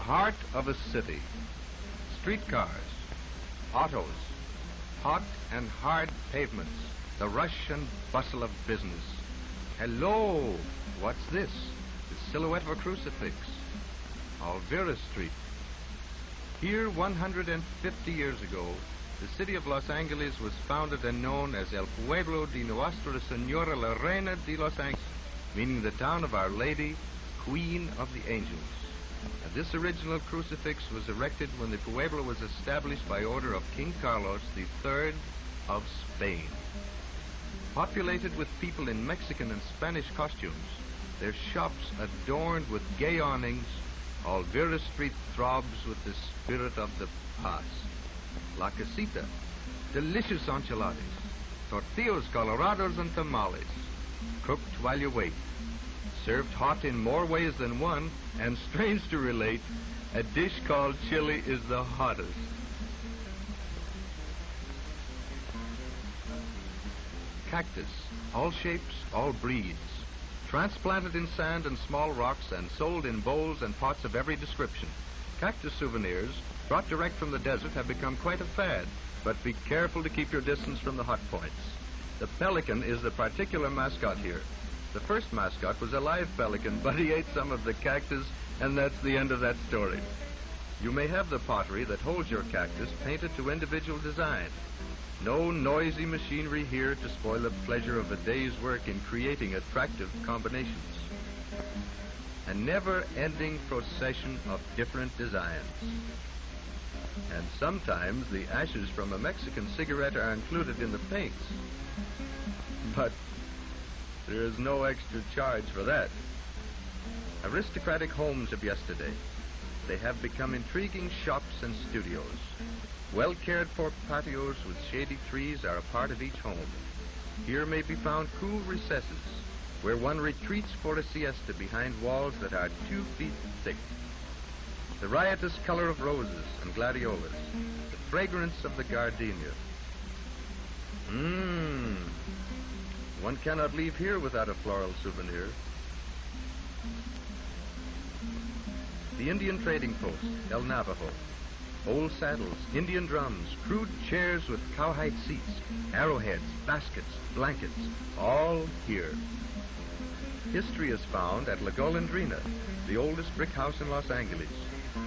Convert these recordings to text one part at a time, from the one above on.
heart of a city. Streetcars, autos, hot and hard pavements, the rush and bustle of business. Hello, what's this? The silhouette of a crucifix. Olvera Street. Here, 150 years ago, the city of Los Angeles was founded and known as El Pueblo de Nuestra Senora la Reina de Los Angeles, meaning the town of Our Lady, Queen of the Angels. And this original crucifix was erected when the Pueblo was established by order of King Carlos III of Spain. Populated with people in Mexican and Spanish costumes, their shops adorned with gay awnings, Olvera Street throbs with the spirit of the past. La Casita, delicious enchiladas, tortillas colorados and tamales, cooked while you wait served hot in more ways than one, and strange to relate, a dish called chili is the hottest. Cactus, all shapes, all breeds, transplanted in sand and small rocks and sold in bowls and pots of every description. Cactus souvenirs, brought direct from the desert, have become quite a fad, but be careful to keep your distance from the hot points. The pelican is the particular mascot here. The first mascot was a live pelican, but he ate some of the cactus, and that's the end of that story. You may have the pottery that holds your cactus painted to individual design. No noisy machinery here to spoil the pleasure of a day's work in creating attractive combinations. A never-ending procession of different designs. And sometimes the ashes from a Mexican cigarette are included in the paints. But there is no extra charge for that. Aristocratic homes of yesterday. They have become intriguing shops and studios. Well cared for patios with shady trees are a part of each home. Here may be found cool recesses where one retreats for a siesta behind walls that are two feet thick. The riotous color of roses and gladiolas, the fragrance of the gardenia. One cannot leave here without a floral souvenir. The Indian Trading Post, El Navajo. Old saddles, Indian drums, crude chairs with cowhide seats, arrowheads, baskets, blankets, all here. History is found at La Golondrina, the oldest brick house in Los Angeles.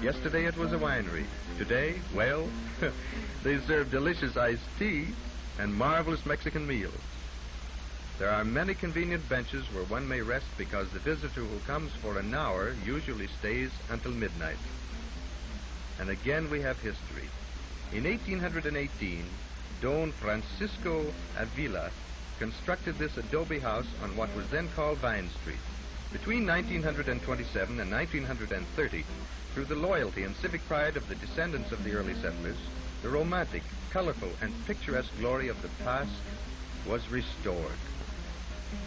Yesterday it was a winery. Today, well, they serve delicious iced tea and marvelous Mexican meals. There are many convenient benches where one may rest because the visitor who comes for an hour usually stays until midnight. And again we have history. In 1818, Don Francisco Avila constructed this adobe house on what was then called Vine Street. Between 1927 and 1930, through the loyalty and civic pride of the descendants of the early settlers, the romantic, colorful, and picturesque glory of the past was restored.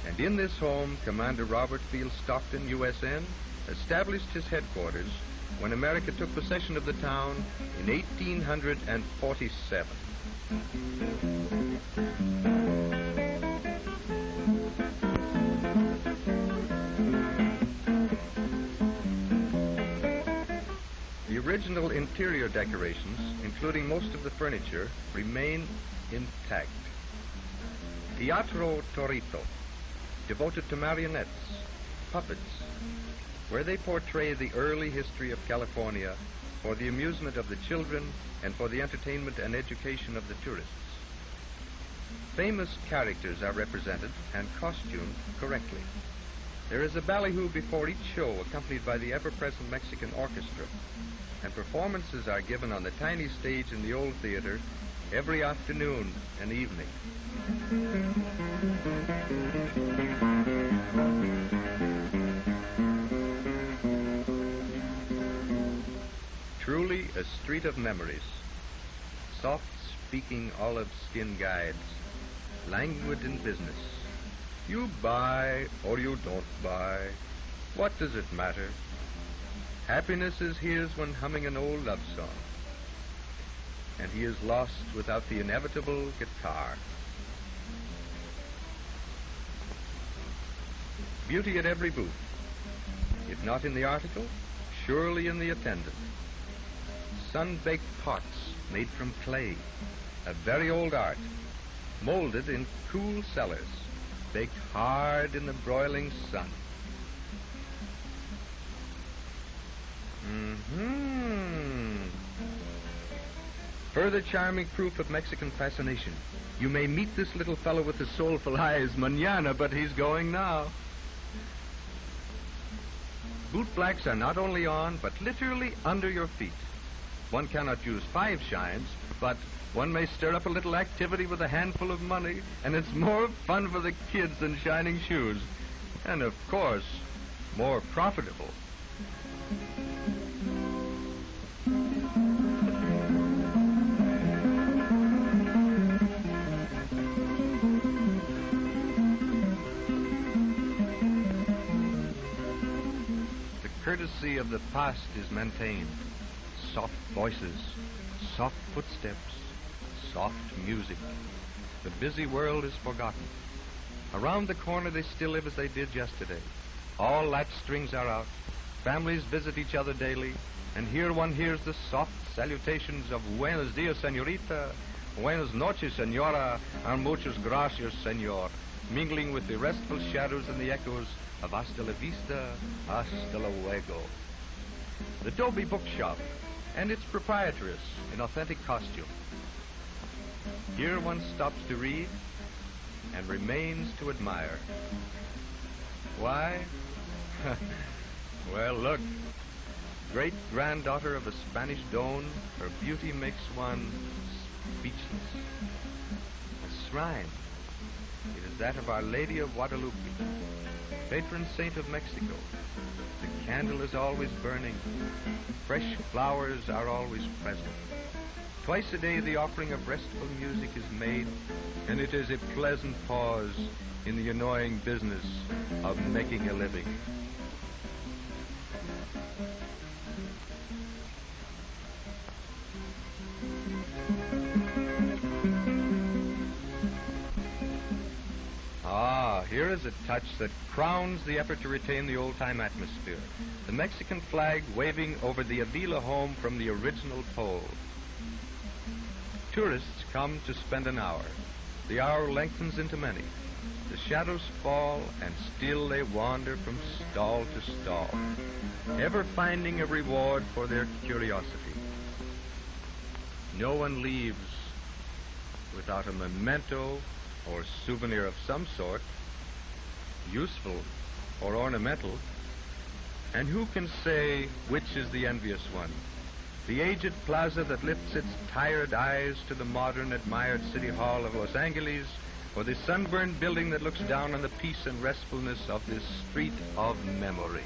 And in this home, Commander Robert Field Stockton, USN, established his headquarters when America took possession of the town in 1847. The original interior decorations, including most of the furniture, remain intact. Teatro Torito devoted to marionettes, puppets, where they portray the early history of California for the amusement of the children and for the entertainment and education of the tourists. Famous characters are represented and costumed correctly. There is a ballyhoo before each show accompanied by the ever-present Mexican orchestra, and performances are given on the tiny stage in the old theater every afternoon and evening. Truly a street of memories. Soft-speaking olive-skin guides, languid in business. You buy or you don't buy. What does it matter? Happiness is his when humming an old love song. And he is lost without the inevitable guitar. Beauty at every booth. If not in the article, surely in the attendant. Sun-baked pots made from clay, a very old art, molded in cool cellars, baked hard in the broiling sun. Hmm Further charming proof of Mexican fascination. You may meet this little fellow with the soulful eyes mañana, but he's going now. Bootblacks are not only on, but literally under your feet. One cannot use five shines, but one may stir up a little activity with a handful of money, and it's more fun for the kids than shining shoes. And of course, more profitable. Courtesy of the past is maintained. Soft voices, soft footsteps, soft music. The busy world is forgotten. Around the corner they still live as they did yesterday. All latch strings are out. Families visit each other daily. And here one hears the soft salutations of Buenos dias, senorita, Buenas noches, senora, and muchas gracias, senor, mingling with the restful shadows and the echoes of hasta la vista, hasta luego. The Dobie Bookshop and its proprietress in authentic costume. Here one stops to read and remains to admire. Why? well, look. Great granddaughter of a Spanish don, her beauty makes one speechless. A shrine. It is that of Our Lady of Guadalupe, patron saint of Mexico. The candle is always burning. Fresh flowers are always present. Twice a day the offering of restful music is made, and it is a pleasant pause in the annoying business of making a living. Here is a touch that crowns the effort to retain the old-time atmosphere. The Mexican flag waving over the Avila home from the original pole. Tourists come to spend an hour. The hour lengthens into many. The shadows fall, and still they wander from stall to stall, ever finding a reward for their curiosity. No one leaves without a memento or souvenir of some sort, useful or ornamental. And who can say which is the envious one? The aged plaza that lifts its tired eyes to the modern, admired City Hall of Los Angeles, or the sunburned building that looks down on the peace and restfulness of this street of memory.